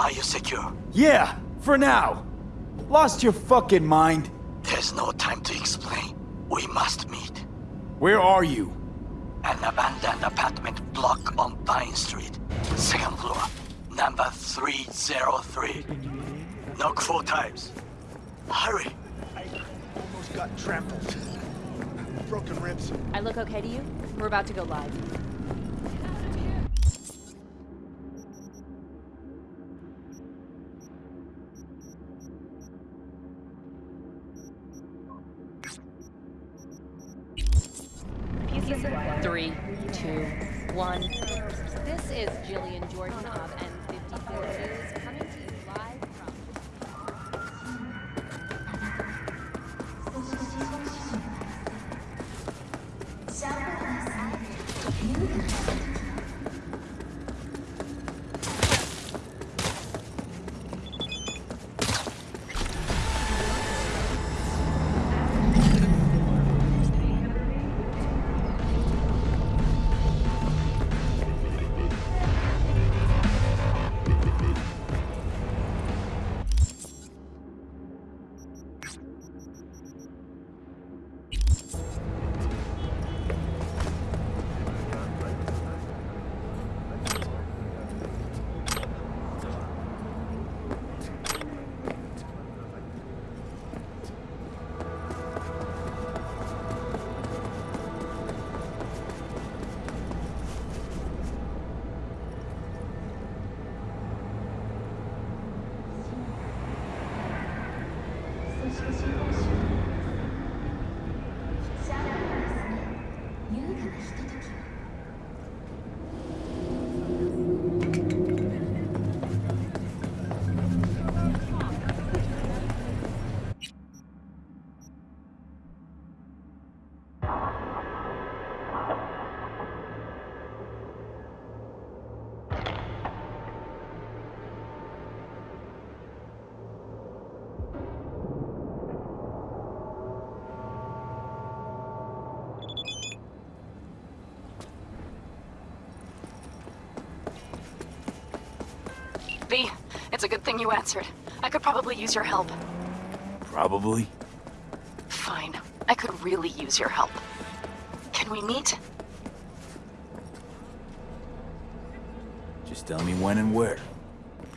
Are you secure? Yeah, for now. Lost your fucking mind? There's no time to explain. We must meet. Where are you? An abandoned apartment block on Pine Street. Second floor. Number 303. Knock four times. Hurry. I almost got trampled. Broken ribs. I look okay to you? We're about to go live. Three, two, one. This is Gillean Jordan of N54 V, it's a good thing you answered. I could probably use your help. Probably. Fine. I could really use your help. Can we meet? Just tell me when and where.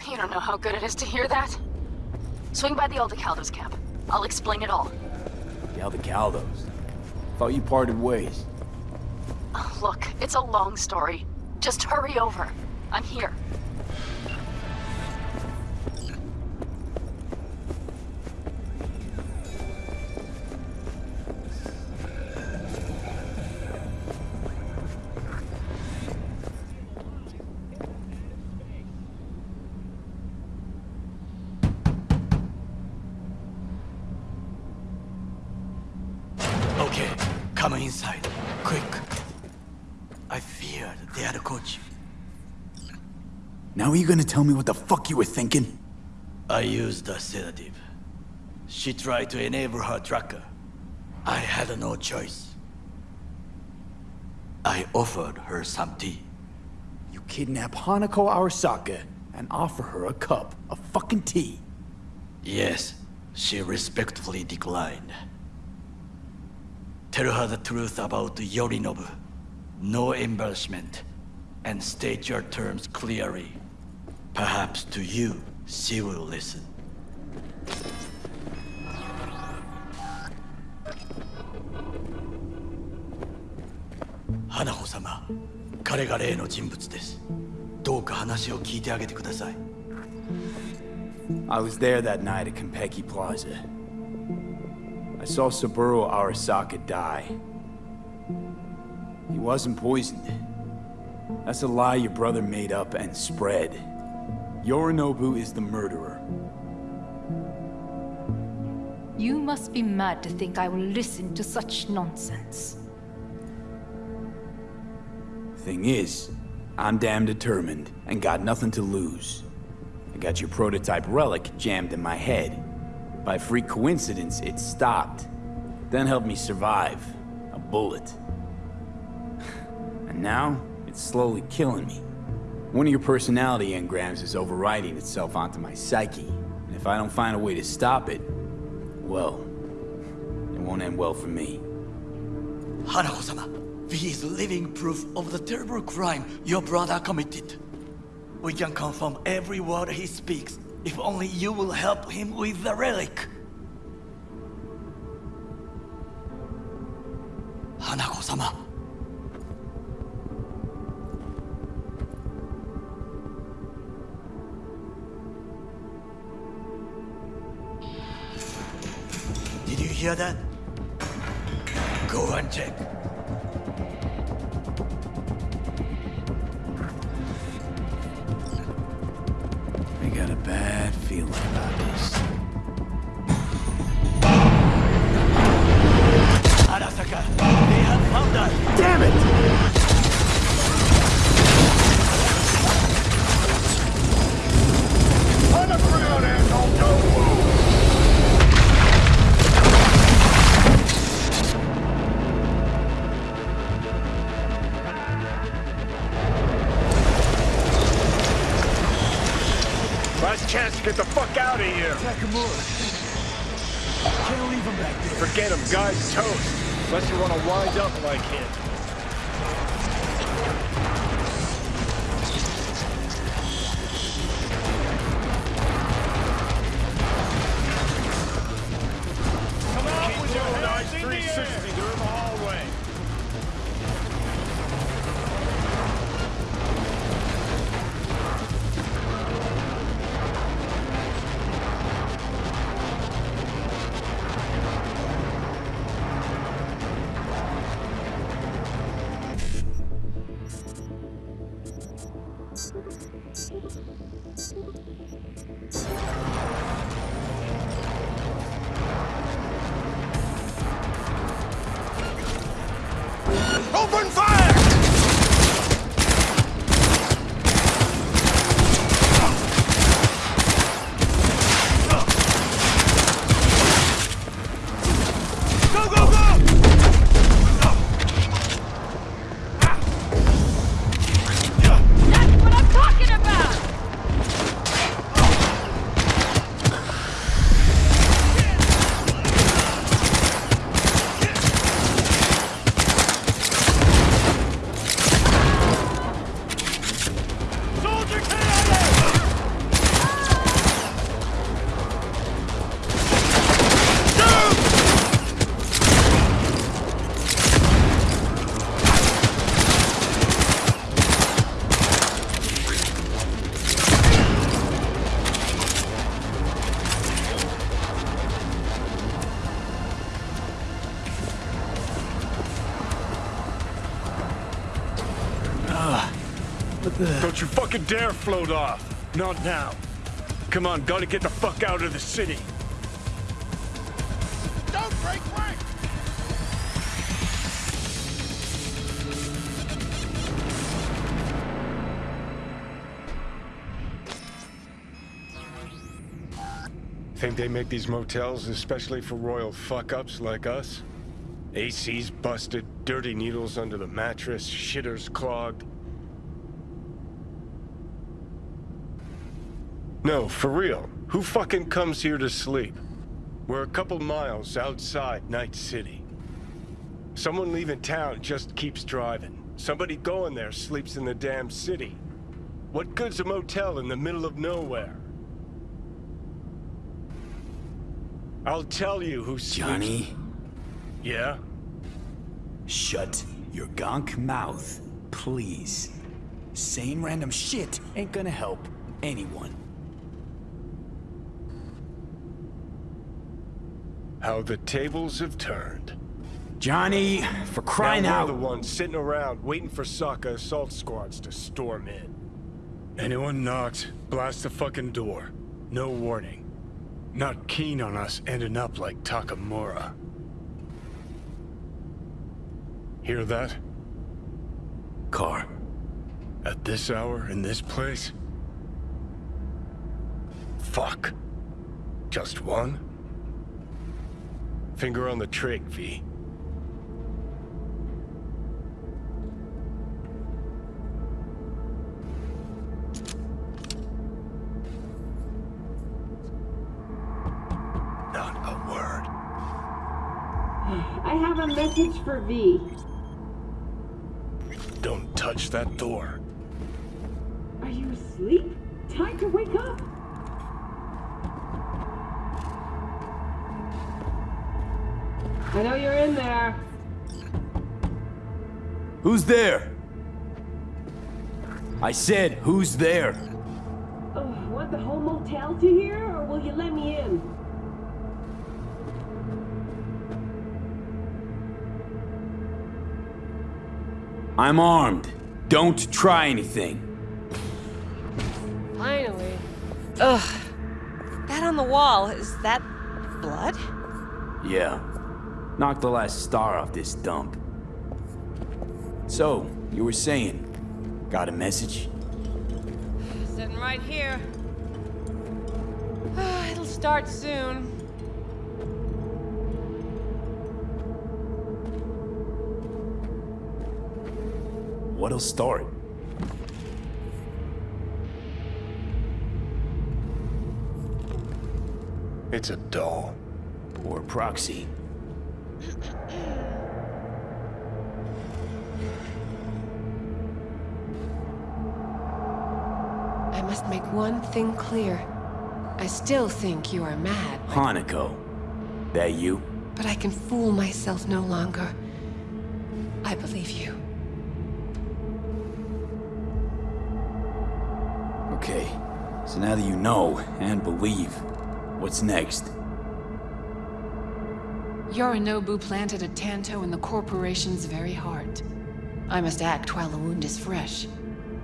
You don't know how good it is to hear that. Swing by the old Caldos camp. I'll explain it all. The Aldecaldos. Thought you parted ways. Look, it's a long story. Just hurry over. I'm here. Inside. Quick. I feared they had caught you. Now are you gonna tell me what the fuck you were thinking? I used a sedative. She tried to enable her tracker. I had no choice. I offered her some tea. You kidnap Hanako Arasaka and offer her a cup of fucking tea. Yes, she respectfully declined. Tell her the truth about Yorinobu. No embarrassment. And state your terms clearly. Perhaps to you, she will listen. Hanako-sama, he is the real person. I was there that night at Konpeki Plaza. I saw Saburo Arasaka die. He wasn't poisoned. That's a lie your brother made up and spread. Yorinobu is the murderer. You must be mad to think I will listen to such nonsense. Thing is, I'm damn determined and got nothing to lose. I got your prototype relic jammed in my head. By freak coincidence, it stopped. Then helped me survive. A bullet. And now, it's slowly killing me. One of your personality engrams is overriding itself onto my psyche. And if I don't find a way to stop it, well, it won't end well for me. Hanako-sama, V is living proof of the terrible crime your brother committed. We can confirm every word he speaks, if only you will help him with the relic. Hanako-sama. Did you hear that? Go and check. Him back there. Forget him, guy's toast. Unless you want to wind up like him. Come on with your nice 360 Don't you fucking dare float off. Not now. Come on, gotta get the fuck out of the city. Don't break rank! Think they make these motels especially for royal fuck-ups like us? AC's busted, dirty needles under the mattress, shitters clogged. No, for real. Who fucking comes here to sleep? We're a couple miles outside Night City. Someone leaving town just keeps driving. Somebody going there sleeps in the damn city. What good's a motel in the middle of nowhere? I'll tell you who sleeps... Johnny, Yeah? shut your gonk mouth, please. Saying random shit ain't gonna help anyone. How the tables have turned. Johnny, for crying now out. we're the ones sitting around waiting for Sokka assault squads to storm in. Anyone knocks, blast the fucking door. No warning. Not keen on us ending up like Takamura. Hear that? Car. At this hour, in this place? Fuck. Just one? Finger on the trick, V. Not a word. I have a message for V. Don't touch that door. I know you're in there. Who's there? I said, who's there? Oh, want the whole motel to hear, or will you let me in? I'm armed. Don't try anything. Finally. Ugh. That on the wall, is that blood? Yeah. Knock the last star off this dump. So, you were saying, got a message? Sitting right here. It'll start soon. What'll start? It's a doll. Or proxy? I must make one thing clear. I still think you are mad, Hanako. That you? but I can fool myself no longer. I believe you. Okay. So now that you know, and believe, what's next? Yorinobu planted a Tanto in the corporation's very heart. I must act while the wound is fresh,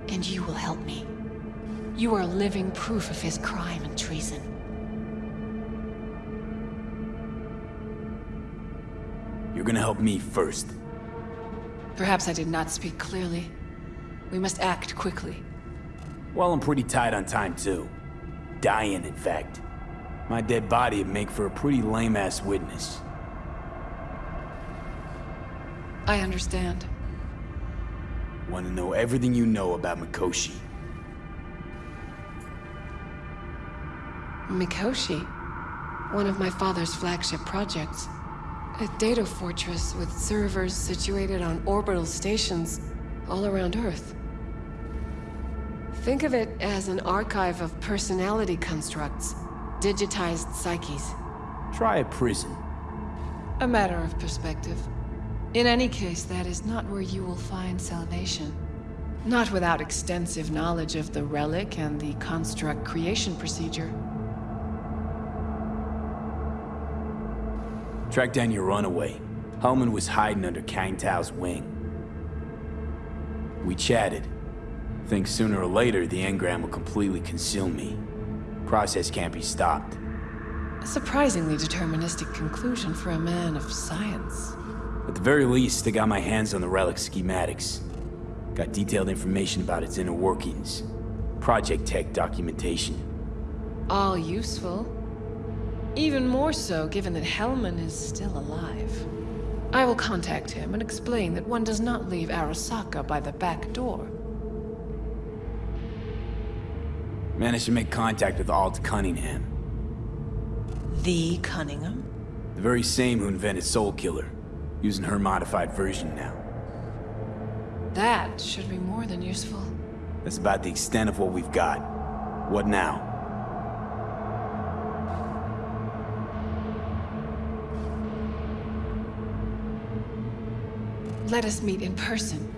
and you will help me. You are living proof of his crime and treason. You're gonna help me first. Perhaps I did not speak clearly. We must act quickly. Well, I'm pretty tight on time, too. Dying, in fact. My dead body would make for a pretty lame-ass witness. I understand. Want to know everything you know about Mikoshi. Mikoshi, one of my father's flagship projects. A data fortress with servers situated on orbital stations all around Earth. Think of it as an archive of personality constructs, digitized psyches. Try a prison. A matter of perspective. In any case, that is not where you will find salvation. Not without extensive knowledge of the relic and the construct creation procedure. Track down your runaway. Hellman was hiding under Kang Tao's wing. We chatted. Think sooner or later the engram will completely consume me. Process can't be stopped. A surprisingly deterministic conclusion for a man of science. At the very least, I got my hands on the relic schematics. Got detailed information about its inner workings. Project tech documentation. All useful. Even more so given that Hellman is still alive. I will contact him and explain that one does not leave Arasaka by the back door. Managed to make contact with Alt Cunningham. The Cunningham? The very same who invented Soulkiller. Using her modified version now. That should be more than useful. That's about the extent of what we've got. What now? Let us meet in person.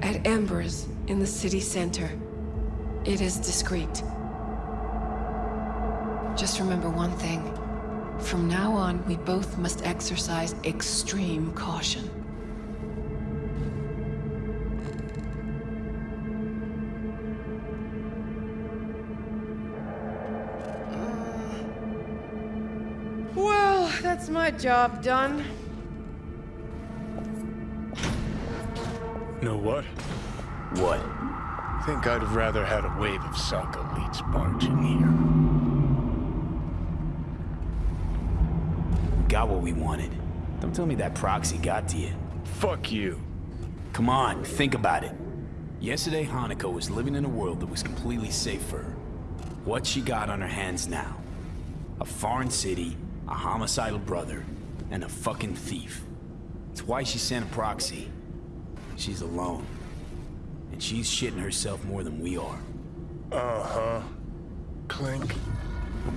At Embers, in the city center. It is discreet. Just remember one thing. From now on, we both must exercise extreme caution. Uh, well, that's my job done. Know what? What? Think I'd have rather had a wave of Saka elites barging here. Got what we wanted. Don't tell me that proxy got to you. Fuck you. Come on, think about it. Yesterday, Hanako was living in a world that was completely safe for her. What she got on her hands now? A foreign city, a homicidal brother, and a fucking thief. It's why she sent a proxy. She's alone. And she's shitting herself more than we are. Uh-huh. Clink.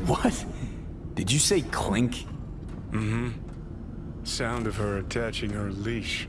What? Did you say clink? Mm-hmm. Sound of her attaching her leash.